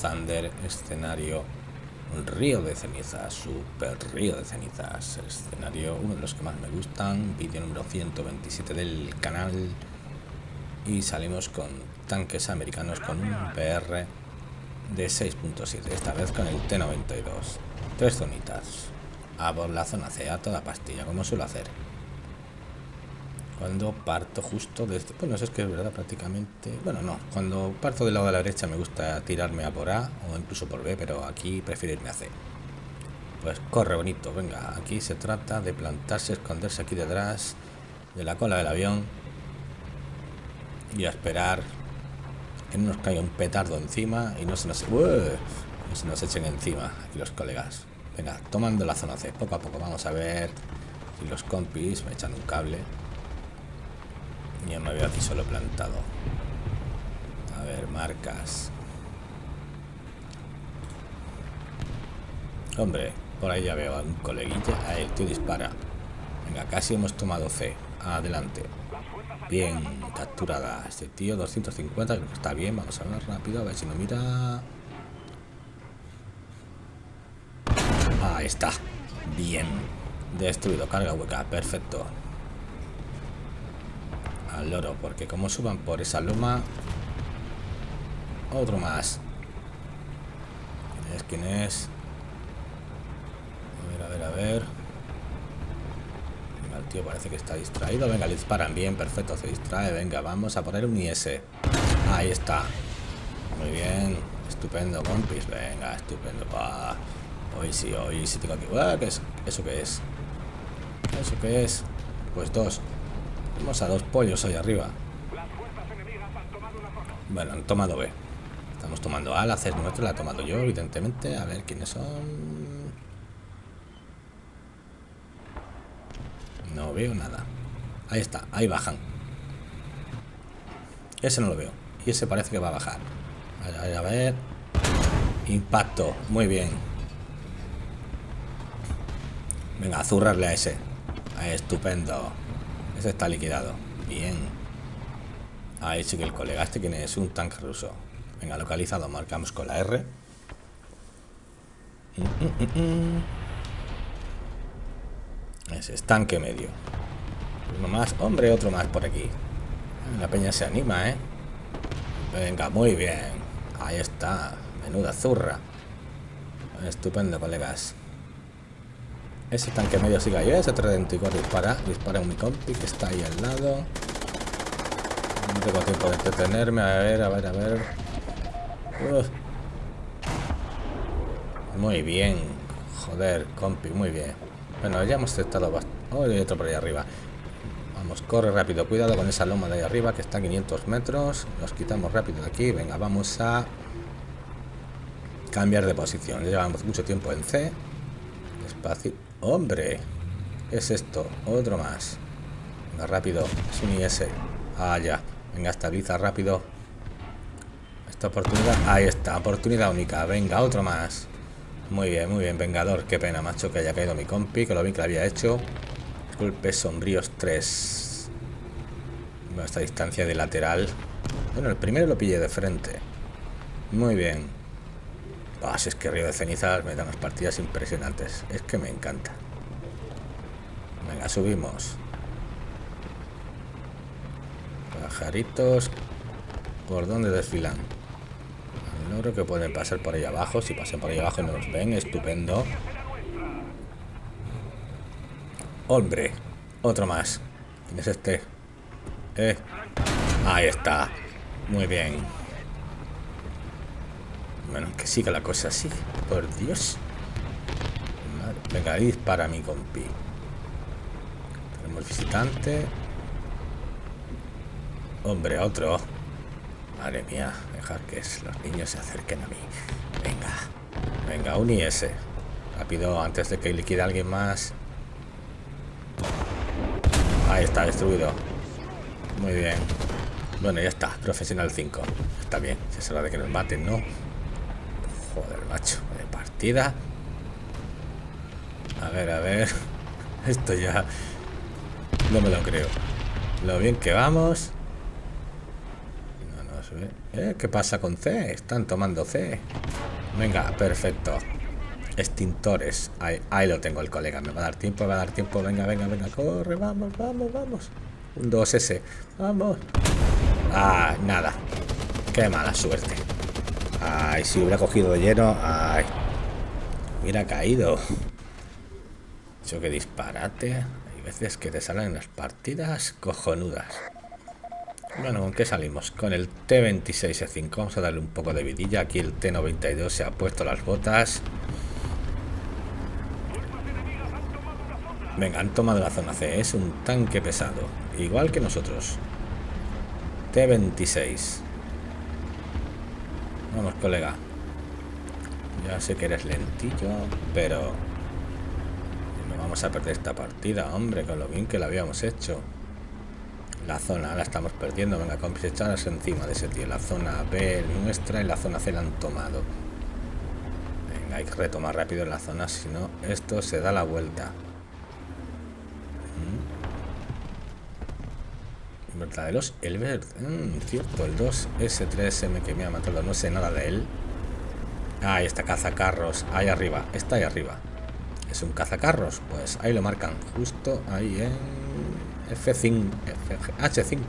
Thunder, escenario río de cenizas, super río de cenizas, escenario uno de los que más me gustan, vídeo número 127 del canal y salimos con tanques americanos con un PR de 6.7, esta vez con el T-92, tres zonitas, a por la zona C, a toda pastilla, como suelo hacer cuando parto justo desde... Bueno, eso es que es verdad prácticamente... Bueno, no. Cuando parto del lado de la derecha me gusta tirarme a por A o incluso por B, pero aquí prefiero irme a C. Pues corre bonito, venga. Aquí se trata de plantarse, esconderse aquí detrás de la cola del avión y a esperar que no nos caiga un petardo encima y no se nos... No se nos echen encima aquí los colegas. Venga, tomando la zona C, poco a poco. Vamos a ver si los compis me echan un cable. Ya me veo aquí solo plantado. A ver, marcas. Hombre, por ahí ya veo a un coleguilla. El tío dispara. Venga, casi hemos tomado C. Adelante. Bien, capturada. Este tío 250, está bien. Vamos a ver rápido, a ver si no mira. Ahí está. Bien. Destruido, carga hueca. Perfecto al loro, porque como suban por esa loma... Otro más. ¿Quién es? ¿Quién es? A ver, a ver, a ver. el tío parece que está distraído. Venga, le disparan bien, perfecto, se distrae. Venga, vamos a poner un IS. Ahí está. Muy bien. Estupendo, compis. Venga, estupendo. Hoy sí, hoy sí tengo. ¿Qué es? ¿Eso qué es? ¿Eso qué es? Pues dos. Vamos a dos pollos ahí arriba. Bueno, han tomado B. Estamos tomando A, la C nuestro, la he tomado yo, evidentemente. A ver quiénes son. No veo nada. Ahí está, ahí bajan. Ese no lo veo. Y ese parece que va a bajar. A ver, a ver. Impacto, muy bien. Venga, zurrarle a ese. Estupendo está liquidado. Bien. Ahí sí que el colega este quién es un tanque ruso. Venga, localizado. Marcamos con la R. Ese es tanque medio. Uno más. Hombre, otro más por aquí. La peña se anima, ¿eh? Venga, muy bien. Ahí está. Menuda zurra. Estupendo, colegas. Ese tanque medio sigue ahí, ese 34 dispara, dispara un mi compi que está ahí al lado. No tengo tiempo de entretenerme, a ver, a ver, a ver. Muy bien. Joder, compi, muy bien. Bueno, ya hemos testado bastante. Oh, hay otro por ahí arriba. Vamos, corre rápido. Cuidado con esa loma de ahí arriba que está a 500 metros. Nos quitamos rápido de aquí. Venga, vamos a cambiar de posición. Llevamos mucho tiempo en C. Despacio. Hombre, ¿qué es esto? Otro más. Venga, rápido. Es un IS. Ah, ya. Venga, estabiliza rápido. Esta oportunidad. Ahí está, oportunidad única. Venga, otro más. Muy bien, muy bien, Vengador. Qué pena, macho, que haya caído mi compi, que lo vi que lo había hecho. Golpes sombríos 3. Bueno, esta distancia de lateral. Bueno, el primero lo pillé de frente. Muy bien. Ah, si es que Río de Cenizas me da unas partidas impresionantes. Es que me encanta. Venga, subimos. Pajaritos. ¿Por dónde desfilan? No creo que pueden pasar por ahí abajo. Si pasan por ahí abajo y no nos ven, estupendo. Hombre, otro más. ¿Quién es este? Eh. Ahí está. Muy bien. Bueno, que siga la cosa así. Por Dios. Venga, ahí dispara mi compi. Tenemos visitante. Hombre, otro. Madre mía, dejar que los niños se acerquen a mí. Venga. Venga, un IS. Rápido, antes de que liquide a alguien más. Ahí está, destruido. Muy bien. Bueno, ya está. Profesional 5. Está bien. Es hora de que nos maten, ¿no? Joder, macho, de partida. A ver, a ver. Esto ya... No me lo creo. Lo bien que vamos. Vamos a ver. ¿Eh? ¿Qué pasa con C? Están tomando C. Venga, perfecto. Extintores. Ahí, ahí lo tengo el colega. Me va a dar tiempo, me va a dar tiempo. Venga, venga, venga. Corre, vamos, vamos, vamos. Un 2S. Vamos. Ah, nada. Qué mala suerte. Ay, si hubiera cogido lleno. Ay. Hubiera caído. Eso que disparate. Hay veces que te salen las partidas cojonudas. Bueno, ¿con qué salimos? Con el T26E5. Vamos a darle un poco de vidilla. Aquí el T92 se ha puesto las botas. Venga, han tomado la zona C. Es un tanque pesado. Igual que nosotros. T26. Vamos, colega. Ya sé que eres lentillo, pero... No vamos a perder esta partida, hombre, con lo bien que la habíamos hecho. La zona la estamos perdiendo. Venga, echaros encima de ese tío. La zona B nuestra y la zona C la han tomado. Venga, hay que retomar rápido en la zona, si no, esto se da la vuelta. Verdaderos el verde mm, cierto el 2S3M que me ha matado no sé nada de él. Ahí está cazacarros ahí arriba está ahí arriba. Es un cazacarros pues ahí lo marcan justo ahí en F5 H5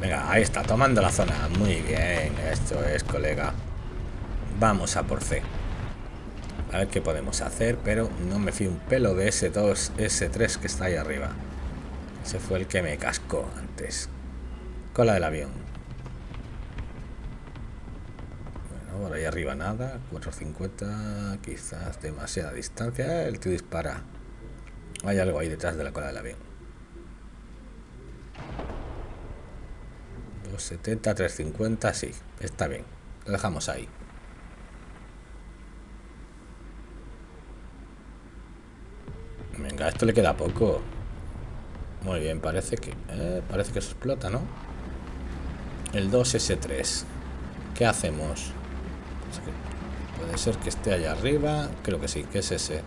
venga ahí está tomando la zona. Muy bien esto es colega. Vamos a por C. A ver qué podemos hacer, pero no me fío un pelo de ese 2, ese 3 que está ahí arriba. Ese fue el que me cascó antes. Cola del avión. Bueno, por ahí arriba nada. 450, quizás demasiada distancia. El tío dispara. Hay algo ahí detrás de la cola del avión. 270, 350, sí, está bien. Lo dejamos ahí. Venga, esto le queda poco. Muy bien, parece que eh, parece que se explota, ¿no? El 2S3. ¿Qué hacemos? Puede ser que esté allá arriba. Creo que sí, que es ese.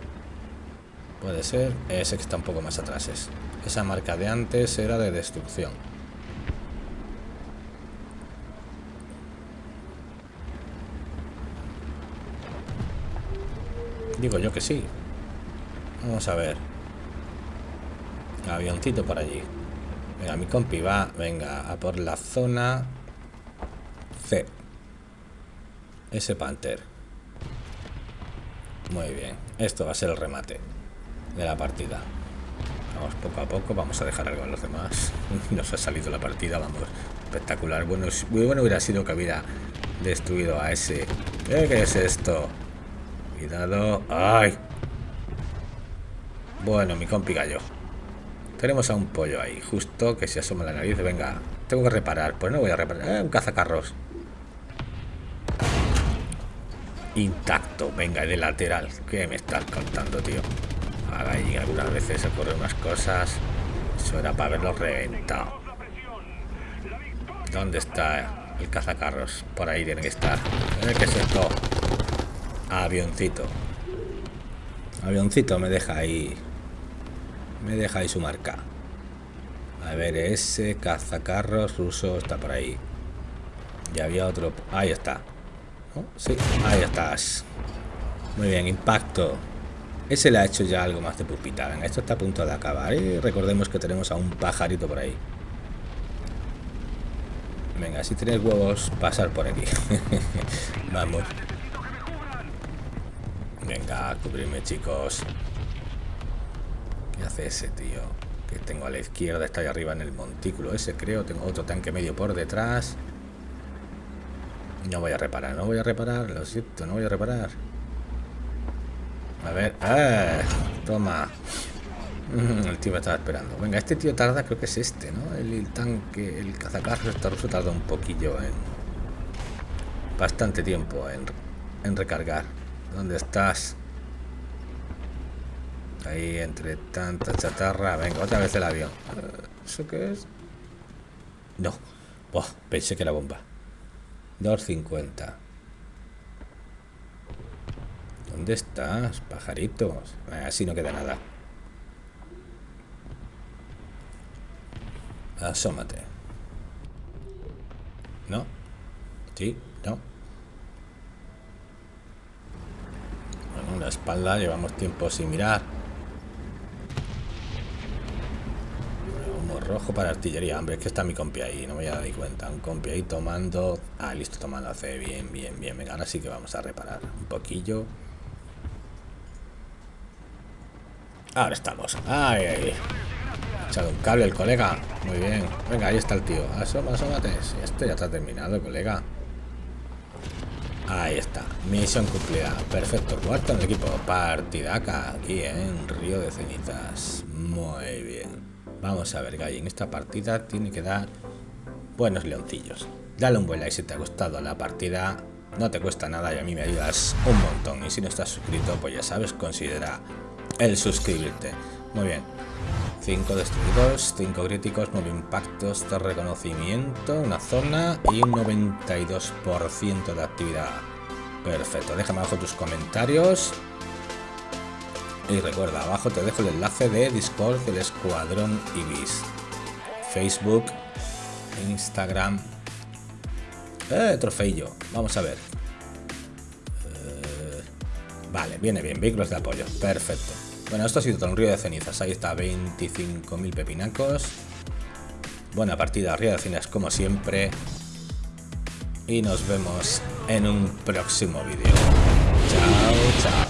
Puede ser. Ese que está un poco más atrás es. Esa marca de antes era de destrucción. Digo yo que sí. Vamos a ver. Avioncito por allí. Venga, mi compi va, venga, a por la zona C. Ese Panther. Muy bien. Esto va a ser el remate de la partida. Vamos poco a poco, vamos a dejar algo a los demás. Nos ha salido la partida, vamos. Espectacular. Bueno, muy bueno hubiera sido que hubiera destruido a ese. ¿Qué es esto? Cuidado. ¡Ay! Bueno, mi compi gallo. Tenemos a un pollo ahí, justo que se asoma la nariz. Venga, tengo que reparar. Pues no voy a reparar. Eh, un cazacarros. Intacto. Venga, de lateral. ¿Qué me estás contando, tío? Ahí algunas veces ocurren unas cosas. Eso era para haberlo reventado. ¿Dónde está el cazacarros? Por ahí tiene que estar. Eh, ¿Qué es esto? Avioncito. Avioncito me deja ahí me ahí su marca. A ver, ese cazacarros ruso está por ahí. Ya había otro. Ahí está. Sí, ahí estás. Muy bien, impacto. Ese le ha hecho ya algo más de pupita. Venga, esto está a punto de acabar. Y recordemos que tenemos a un pajarito por ahí. Venga, si tenéis huevos, pasar por aquí. Vamos. Venga, cubrirme, chicos hace ese tío? Que tengo a la izquierda, está ahí arriba en el montículo ese, creo. Tengo otro tanque medio por detrás. No voy a reparar, no voy a reparar, lo siento, no voy a reparar. A ver, ¡ah! Toma. El tío me estaba esperando. Venga, este tío tarda, creo que es este, ¿no? El, tanque, el cazacarros está ruso tarda un poquillo en... Bastante tiempo en, en recargar. ¿Dónde estás? Ahí entre tanta chatarra. Venga, otra vez el avión. Eh, ¿Eso qué es? No. pensé que era bomba. 250. ¿Dónde estás, pajaritos? Así no queda nada. Asómate. ¿No? Sí, no. Bueno, la espalda llevamos tiempo sin mirar. Rojo para artillería. Hombre, es que está mi compi ahí, no me había dado cuenta. Un compi ahí tomando... Ah, listo, tomando hace bien, bien, bien. Venga, ahora sí que vamos a reparar un poquillo. Ahora estamos. Ay. Ha echado un cable el colega. Muy bien. Venga, ahí está el tío. Asoma, asómate. Esto ya está terminado, colega. Ahí está. Misión cumplida. Perfecto. Cuarto en el equipo. Partidaca. Aquí en Río de Cenizas. Muy bien. Vamos a ver, Gay, en esta partida tiene que dar buenos leoncillos. Dale un buen like si te ha gustado la partida. No te cuesta nada y a mí me ayudas un montón. Y si no estás suscrito, pues ya sabes, considera el suscribirte. Muy bien. 5 destruidos, 5 críticos, 9 impactos de reconocimiento, una zona y un 92% de actividad. Perfecto, déjame abajo tus comentarios y recuerda, abajo te dejo el enlace de Discord del Escuadrón Ibis. Facebook, Instagram. Eh, trofeillo. Vamos a ver. Eh, vale, viene bien. Vehículos de apoyo. Perfecto. Bueno, esto ha sido todo un río de cenizas. Ahí está, 25.000 pepinacos. Buena partida, río de cenizas como siempre. Y nos vemos en un próximo vídeo. Chao, chao.